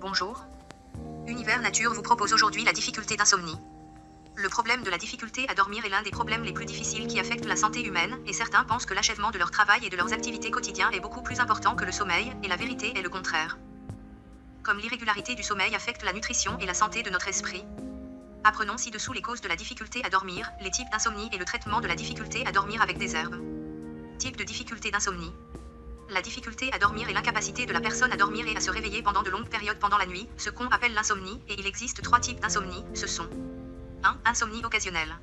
Bonjour. Univers Nature vous propose aujourd'hui la difficulté d'insomnie. Le problème de la difficulté à dormir est l'un des problèmes les plus difficiles qui affectent la santé humaine, et certains pensent que l'achèvement de leur travail et de leurs activités quotidiennes est beaucoup plus important que le sommeil, et la vérité est le contraire. Comme l'irrégularité du sommeil affecte la nutrition et la santé de notre esprit. Apprenons ci-dessous les causes de la difficulté à dormir, les types d'insomnie et le traitement de la difficulté à dormir avec des herbes. Type de difficulté d'insomnie. La difficulté à dormir est l'incapacité de la personne à dormir et à se réveiller pendant de longues périodes pendant la nuit, ce qu'on appelle l'insomnie, et il existe trois types d'insomnie, ce sont 1. Insomnie occasionnelle.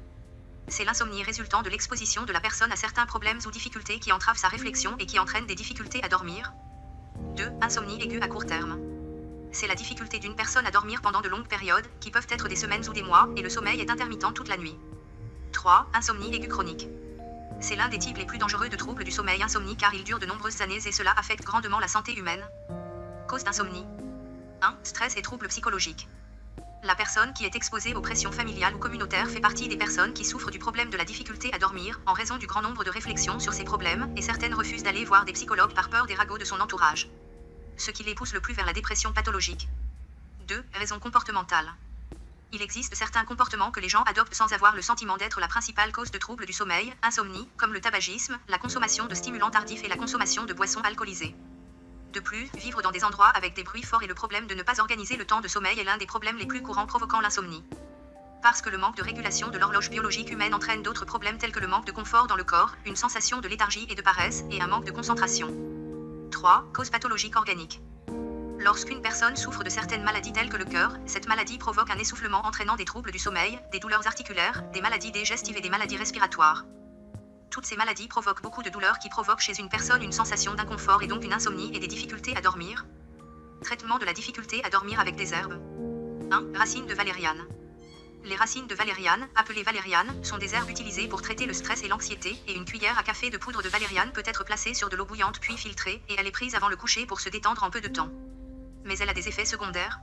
C'est l'insomnie résultant de l'exposition de la personne à certains problèmes ou difficultés qui entravent sa réflexion et qui entraînent des difficultés à dormir. 2. Insomnie aiguë à court terme. C'est la difficulté d'une personne à dormir pendant de longues périodes, qui peuvent être des semaines ou des mois, et le sommeil est intermittent toute la nuit. 3. Insomnie aiguë chronique. C'est l'un des types les plus dangereux de troubles du sommeil insomnie car il dure de nombreuses années et cela affecte grandement la santé humaine. Cause d'insomnie 1. Stress et troubles psychologiques. La personne qui est exposée aux pressions familiales ou communautaires fait partie des personnes qui souffrent du problème de la difficulté à dormir en raison du grand nombre de réflexions sur ces problèmes et certaines refusent d'aller voir des psychologues par peur des ragots de son entourage. Ce qui les pousse le plus vers la dépression pathologique. 2. Raisons comportementales. Il existe certains comportements que les gens adoptent sans avoir le sentiment d'être la principale cause de troubles du sommeil, insomnie, comme le tabagisme, la consommation de stimulants tardifs et la consommation de boissons alcoolisées. De plus, vivre dans des endroits avec des bruits forts et le problème de ne pas organiser le temps de sommeil est l'un des problèmes les plus courants provoquant l'insomnie. Parce que le manque de régulation de l'horloge biologique humaine entraîne d'autres problèmes tels que le manque de confort dans le corps, une sensation de léthargie et de paresse, et un manque de concentration. 3. Causes pathologiques organiques. Lorsqu'une personne souffre de certaines maladies telles que le cœur, cette maladie provoque un essoufflement entraînant des troubles du sommeil, des douleurs articulaires, des maladies digestives et des maladies respiratoires. Toutes ces maladies provoquent beaucoup de douleurs qui provoquent chez une personne une sensation d'inconfort et donc une insomnie et des difficultés à dormir. Traitement de la difficulté à dormir avec des herbes. 1. Racines de valériane. Les racines de valériane, appelées valériane, sont des herbes utilisées pour traiter le stress et l'anxiété, et une cuillère à café de poudre de valériane peut être placée sur de l'eau bouillante puis filtrée, et elle est prise avant le coucher pour se détendre en peu de temps mais elle a des effets secondaires.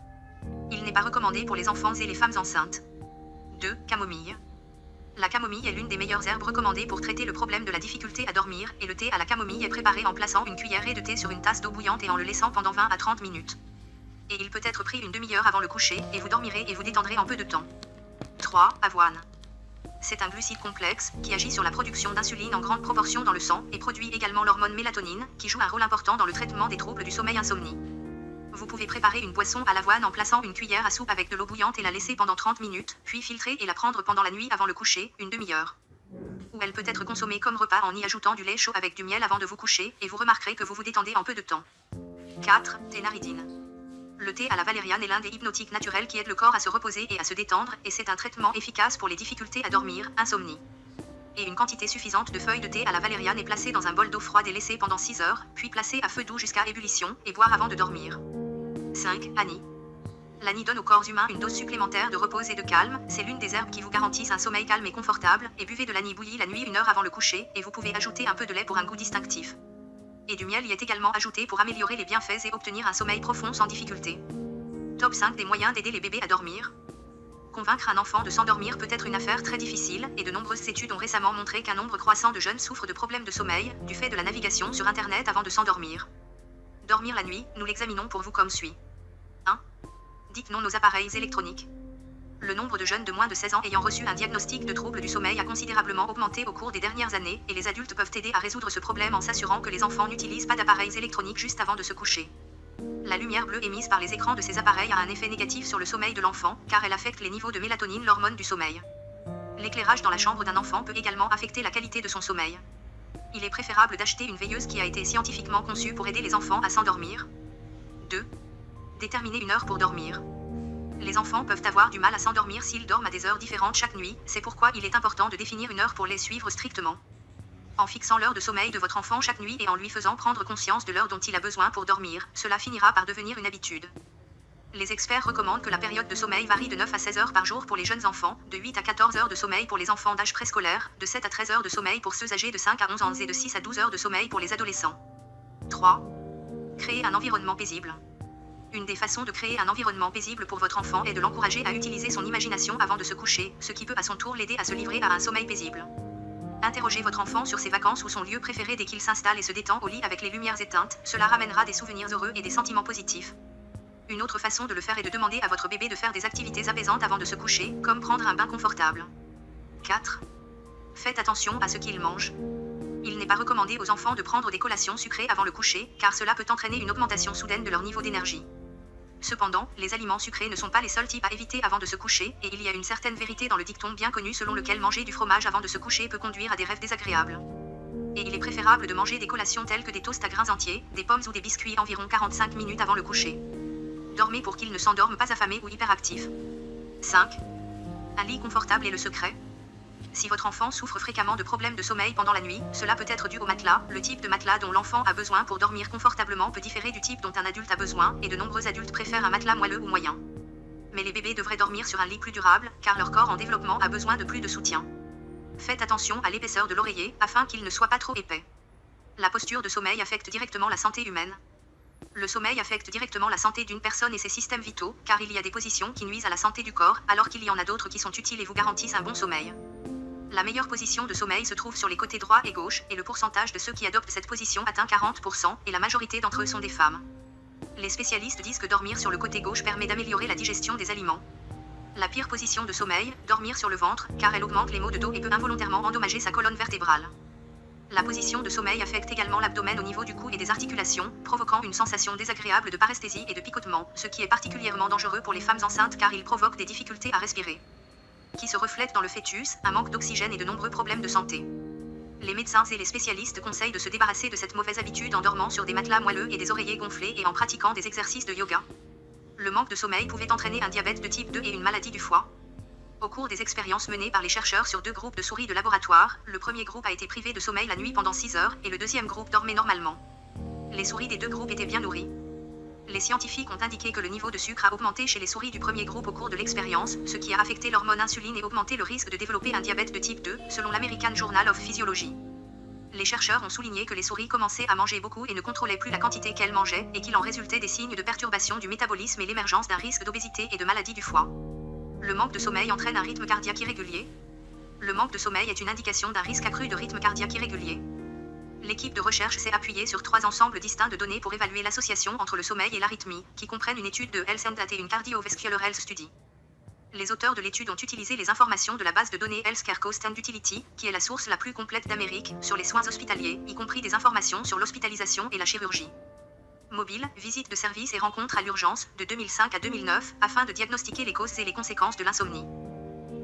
Il n'est pas recommandé pour les enfants et les femmes enceintes. 2. Camomille. La camomille est l'une des meilleures herbes recommandées pour traiter le problème de la difficulté à dormir, et le thé à la camomille est préparé en plaçant une cuillerée de thé sur une tasse d'eau bouillante et en le laissant pendant 20 à 30 minutes. Et il peut être pris une demi-heure avant le coucher, et vous dormirez et vous détendrez en peu de temps. 3. Avoine. C'est un glucide complexe, qui agit sur la production d'insuline en grande proportion dans le sang, et produit également l'hormone mélatonine, qui joue un rôle important dans le traitement des troubles du sommeil insomnie. Vous pouvez préparer une boisson à l'avoine en plaçant une cuillère à soupe avec de l'eau bouillante et la laisser pendant 30 minutes, puis filtrer et la prendre pendant la nuit avant le coucher, une demi-heure. Ou elle peut être consommée comme repas en y ajoutant du lait chaud avec du miel avant de vous coucher, et vous remarquerez que vous vous détendez en peu de temps. 4. Ténaridine. Le thé à la valériane est l'un des hypnotiques naturels qui aide le corps à se reposer et à se détendre, et c'est un traitement efficace pour les difficultés à dormir, insomnie. Et une quantité suffisante de feuilles de thé à la valériane est placée dans un bol d'eau froide et laissée pendant 6 heures, puis placée à feu doux jusqu'à ébullition, et boire avant de dormir. 5. Annie. L'Annie donne au corps humain une dose supplémentaire de repos et de calme, c'est l'une des herbes qui vous garantissent un sommeil calme et confortable, et buvez de l'Annie bouillie la nuit une heure avant le coucher, et vous pouvez ajouter un peu de lait pour un goût distinctif. Et du miel y est également ajouté pour améliorer les bienfaits et obtenir un sommeil profond sans difficulté. Top 5 des moyens d'aider les bébés à dormir. Convaincre un enfant de s'endormir peut être une affaire très difficile, et de nombreuses études ont récemment montré qu'un nombre croissant de jeunes souffrent de problèmes de sommeil, du fait de la navigation sur Internet avant de s'endormir. Dormir la nuit, nous l'examinons pour vous comme suit. 1. Dites non aux appareils électroniques. Le nombre de jeunes de moins de 16 ans ayant reçu un diagnostic de trouble du sommeil a considérablement augmenté au cours des dernières années, et les adultes peuvent aider à résoudre ce problème en s'assurant que les enfants n'utilisent pas d'appareils électroniques juste avant de se coucher. La lumière bleue émise par les écrans de ces appareils a un effet négatif sur le sommeil de l'enfant, car elle affecte les niveaux de mélatonine, l'hormone du sommeil. L'éclairage dans la chambre d'un enfant peut également affecter la qualité de son sommeil il est préférable d'acheter une veilleuse qui a été scientifiquement conçue pour aider les enfants à s'endormir. 2. Déterminer une heure pour dormir. Les enfants peuvent avoir du mal à s'endormir s'ils dorment à des heures différentes chaque nuit, c'est pourquoi il est important de définir une heure pour les suivre strictement. En fixant l'heure de sommeil de votre enfant chaque nuit et en lui faisant prendre conscience de l'heure dont il a besoin pour dormir, cela finira par devenir une habitude. Les experts recommandent que la période de sommeil varie de 9 à 16 heures par jour pour les jeunes enfants, de 8 à 14 heures de sommeil pour les enfants d'âge préscolaire, de 7 à 13 heures de sommeil pour ceux âgés de 5 à 11 ans et de 6 à 12 heures de sommeil pour les adolescents. 3. Créer un environnement paisible. Une des façons de créer un environnement paisible pour votre enfant est de l'encourager à utiliser son imagination avant de se coucher, ce qui peut à son tour l'aider à se livrer à un sommeil paisible. Interrogez votre enfant sur ses vacances ou son lieu préféré dès qu'il s'installe et se détend au lit avec les lumières éteintes, cela ramènera des souvenirs heureux et des sentiments positifs. Une autre façon de le faire est de demander à votre bébé de faire des activités apaisantes avant de se coucher, comme prendre un bain confortable. 4. Faites attention à ce qu'il mange. Il n'est pas recommandé aux enfants de prendre des collations sucrées avant le coucher, car cela peut entraîner une augmentation soudaine de leur niveau d'énergie. Cependant, les aliments sucrés ne sont pas les seuls types à éviter avant de se coucher, et il y a une certaine vérité dans le dicton bien connu selon lequel manger du fromage avant de se coucher peut conduire à des rêves désagréables. Et il est préférable de manger des collations telles que des toasts à grains entiers, des pommes ou des biscuits environ 45 minutes avant le coucher. Dormez pour qu'il ne s'endorme pas affamé ou hyperactif. 5. Un lit confortable est le secret. Si votre enfant souffre fréquemment de problèmes de sommeil pendant la nuit, cela peut être dû au matelas. Le type de matelas dont l'enfant a besoin pour dormir confortablement peut différer du type dont un adulte a besoin, et de nombreux adultes préfèrent un matelas moelleux ou moyen. Mais les bébés devraient dormir sur un lit plus durable, car leur corps en développement a besoin de plus de soutien. Faites attention à l'épaisseur de l'oreiller, afin qu'il ne soit pas trop épais. La posture de sommeil affecte directement la santé humaine. Le sommeil affecte directement la santé d'une personne et ses systèmes vitaux, car il y a des positions qui nuisent à la santé du corps, alors qu'il y en a d'autres qui sont utiles et vous garantissent un bon sommeil. La meilleure position de sommeil se trouve sur les côtés droit et gauche, et le pourcentage de ceux qui adoptent cette position atteint 40%, et la majorité d'entre eux sont des femmes. Les spécialistes disent que dormir sur le côté gauche permet d'améliorer la digestion des aliments. La pire position de sommeil, dormir sur le ventre, car elle augmente les maux de dos et peut involontairement endommager sa colonne vertébrale. La position de sommeil affecte également l'abdomen au niveau du cou et des articulations, provoquant une sensation désagréable de paresthésie et de picotement, ce qui est particulièrement dangereux pour les femmes enceintes car il provoque des difficultés à respirer qui se reflète dans le fœtus, un manque d'oxygène et de nombreux problèmes de santé. Les médecins et les spécialistes conseillent de se débarrasser de cette mauvaise habitude en dormant sur des matelas moelleux et des oreillers gonflés et en pratiquant des exercices de yoga. Le manque de sommeil pouvait entraîner un diabète de type 2 et une maladie du foie. Au cours des expériences menées par les chercheurs sur deux groupes de souris de laboratoire, le premier groupe a été privé de sommeil la nuit pendant 6 heures et le deuxième groupe dormait normalement. Les souris des deux groupes étaient bien nourries. Les scientifiques ont indiqué que le niveau de sucre a augmenté chez les souris du premier groupe au cours de l'expérience, ce qui a affecté l'hormone insuline et augmenté le risque de développer un diabète de type 2, selon l'American Journal of Physiology. Les chercheurs ont souligné que les souris commençaient à manger beaucoup et ne contrôlaient plus la quantité qu'elles mangeaient, et qu'il en résultait des signes de perturbation du métabolisme et l'émergence d'un risque d'obésité et de maladie du foie. Le manque de sommeil entraîne un rythme cardiaque irrégulier. Le manque de sommeil est une indication d'un risque accru de rythme cardiaque irrégulier l'équipe de recherche s'est appuyée sur trois ensembles distincts de données pour évaluer l'association entre le sommeil et l'arythmie, qui comprennent une étude de Health and et une cardiovascular health study. Les auteurs de l'étude ont utilisé les informations de la base de données Healthcare Cost and Utility, qui est la source la plus complète d'Amérique, sur les soins hospitaliers, y compris des informations sur l'hospitalisation et la chirurgie. Mobile, visite de service et rencontres à l'urgence, de 2005 à 2009, afin de diagnostiquer les causes et les conséquences de l'insomnie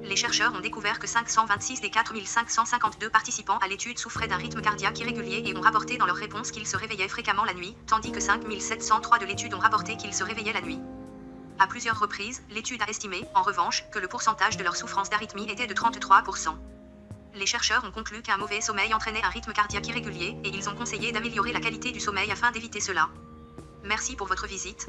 les chercheurs ont découvert que 526 des 4552 participants à l'étude souffraient d'un rythme cardiaque irrégulier et ont rapporté dans leur réponse qu'ils se réveillaient fréquemment la nuit, tandis que 5703 de l'étude ont rapporté qu'ils se réveillaient la nuit. À plusieurs reprises, l'étude a estimé, en revanche, que le pourcentage de leur souffrance d'arythmie était de 33%. Les chercheurs ont conclu qu'un mauvais sommeil entraînait un rythme cardiaque irrégulier, et ils ont conseillé d'améliorer la qualité du sommeil afin d'éviter cela. Merci pour votre visite.